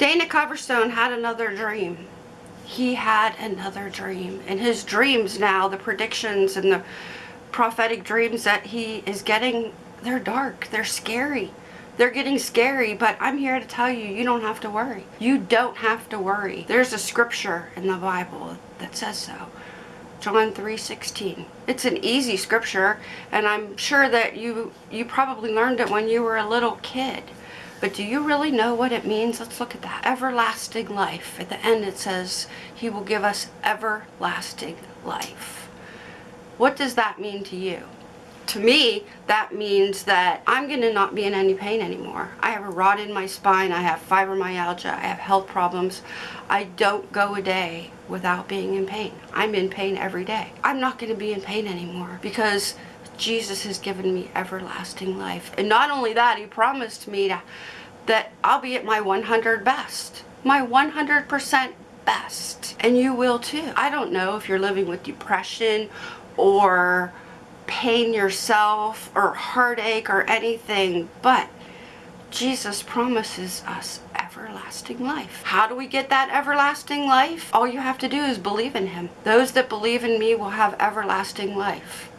Dana Coverstone had another dream. He had another dream. And his dreams now, the predictions and the prophetic dreams that he is getting, they're dark. They're scary. They're getting scary, but I'm here to tell you, you don't have to worry. You don't have to worry. There's a scripture in the Bible that says so. John 3:16. It's an easy scripture, and I'm sure that you you probably learned it when you were a little kid. But do you really know what it means? Let's look at that. Everlasting life. At the end it says, He will give us everlasting life. What does that mean to you? To me, that means that I'm going to not be in any pain anymore. I have a rod in my spine. I have fibromyalgia. I have health problems. I don't go a day without being in pain. I'm in pain every day. I'm not going to be in pain anymore because Jesus has given me everlasting life. And not only that, he promised me to, that I'll be at my 100 best. My 100% best. And you will too. I don't know if you're living with depression or pain yourself or heartache or anything, but Jesus promises us everlasting life. How do we get that everlasting life? All you have to do is believe in him. Those that believe in me will have everlasting life.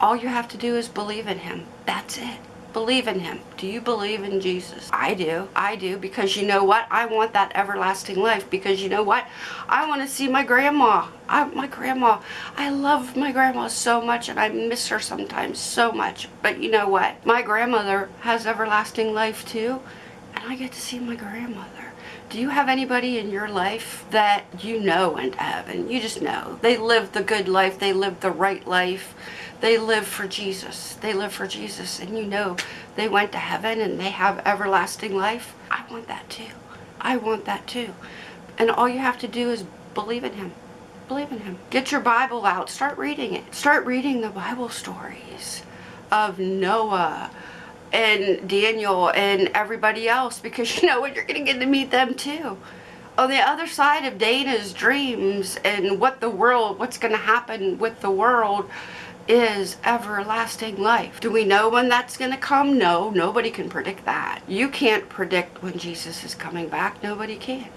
All you have to do is believe in him. That's it. Believe in him. Do you believe in Jesus? I do. I do because you know what? I want that everlasting life because you know what? I want to see my grandma. I, my grandma. I love my grandma so much and I miss her sometimes so much. But you know what? My grandmother has everlasting life too and I get to see my grandmother. Do you have anybody in your life that you know went to heaven? You just know. They lived the good life. They lived the right life they live for Jesus. They live for Jesus. And you know they went to heaven and they have everlasting life. I want that too. I want that too. And all you have to do is believe in him. Believe in him. Get your Bible out. Start reading it. Start reading the Bible stories of Noah and Daniel and everybody else because you know what? You're going to get to meet them too on the other side of Dana's dreams and what the world, what's going to happen with the world, is everlasting life. Do we know when that's going to come? No, nobody can predict that. You can't predict when Jesus is coming back. Nobody can.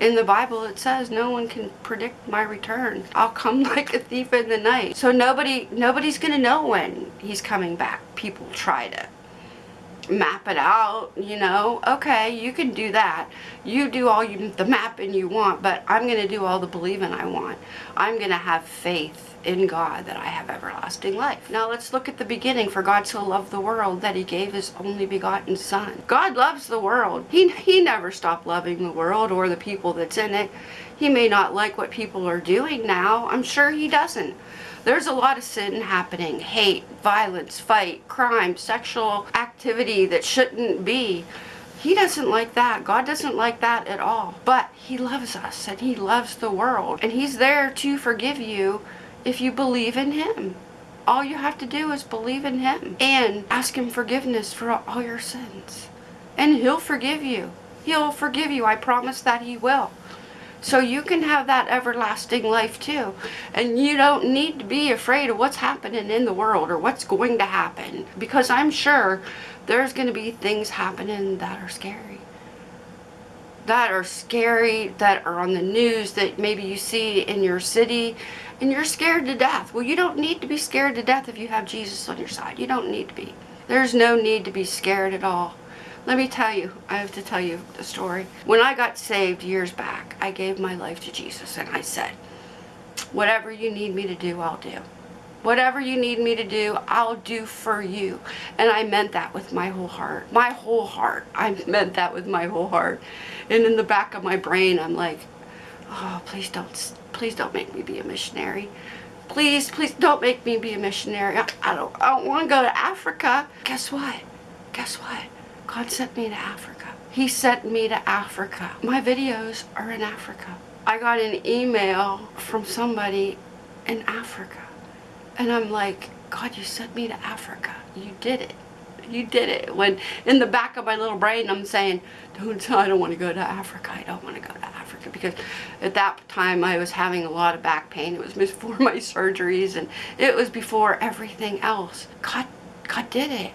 In the Bible it says no one can predict my return. I'll come like a thief in the night. So nobody nobody's going to know when he's coming back. People try to map it out, you know, okay, you can do that. You do all you, the mapping you want, but I'm going to do all the believing I want. I'm going to have faith in God that I have everlasting life. Now let's look at the beginning. For God so loved the world that he gave his only begotten son. God loves the world. He, he never stopped loving the world or the people that's in it. He may not like what people are doing now. I'm sure he doesn't. There's a lot of sin happening. Hate, violence, fight, crime, sexual activity that shouldn't be. He doesn't like that. God doesn't like that at all. But he loves us and he loves the world. And he's there to forgive you if you believe in him. All you have to do is believe in him and ask him forgiveness for all your sins. And he'll forgive you. He'll forgive you. I promise that he will. So you can have that everlasting life too. And you don't need to be afraid of what's happening in the world or what's going to happen. Because I'm sure there's going to be things happening that are scary. That are scary, that are on the news, that maybe you see in your city, and you're scared to death. Well, you don't need to be scared to death if you have Jesus on your side. You don't need to be. There's no need to be scared at all. Let me tell you, I have to tell you the story. When I got saved years back, I gave my life to Jesus and I said, whatever you need me to do, I'll do. Whatever you need me to do, I'll do for you. And I meant that with my whole heart. My whole heart. I meant that with my whole heart. And in the back of my brain, I'm like, oh, please don't, please don't make me be a missionary. Please, please don't make me be a missionary. I, I don't, I don't want to go to Africa. Guess what? Guess what? God sent me to Africa. He sent me to Africa. My videos are in Africa. I got an email from somebody in Africa. And I'm like, God, you sent me to Africa. You did it. You did it. When in the back of my little brain, I'm saying, don't, I don't want to go to Africa. I don't want to go to Africa. Because at that time, I was having a lot of back pain. It was before my surgeries. And it was before everything else. God, God did it.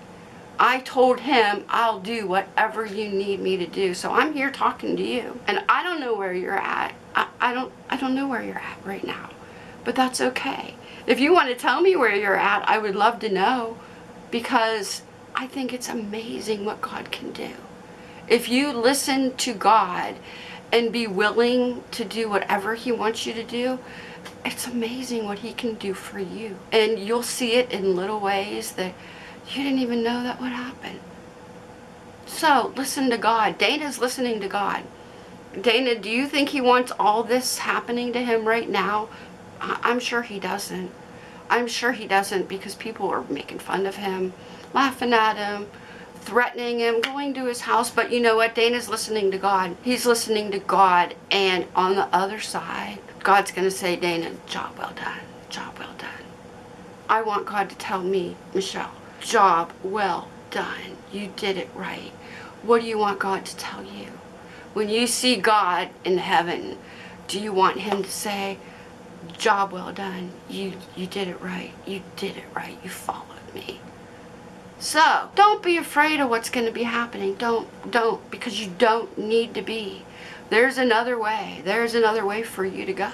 I told him I'll do whatever you need me to do. So I'm here talking to you. And I don't know where you're at. I, I don't I don't know where you're at right now. But that's okay. If you want to tell me where you're at, I would love to know because I think it's amazing what God can do. If you listen to God and be willing to do whatever he wants you to do, it's amazing what he can do for you. And you'll see it in little ways that you didn't even know that would happen. So listen to God. Dana's listening to God. Dana, do you think he wants all this happening to him right now? I'm sure he doesn't. I'm sure he doesn't because people are making fun of him, laughing at him, threatening him, going to his house. But you know what? Dana's listening to God. He's listening to God. And on the other side, God's going to say, Dana, job well done. Job well done. I want God to tell me, Michelle, job well done. You did it right. What do you want God to tell you? When you see God in heaven, do you want him to say, job well done. You you did it right. You did it right. You followed me. So, don't be afraid of what's going to be happening. Don't don't because you don't need to be. There's another way. There's another way for you to go.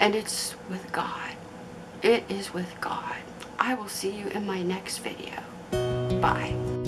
And it's with God. It is with God. I will see you in my next video. Bye.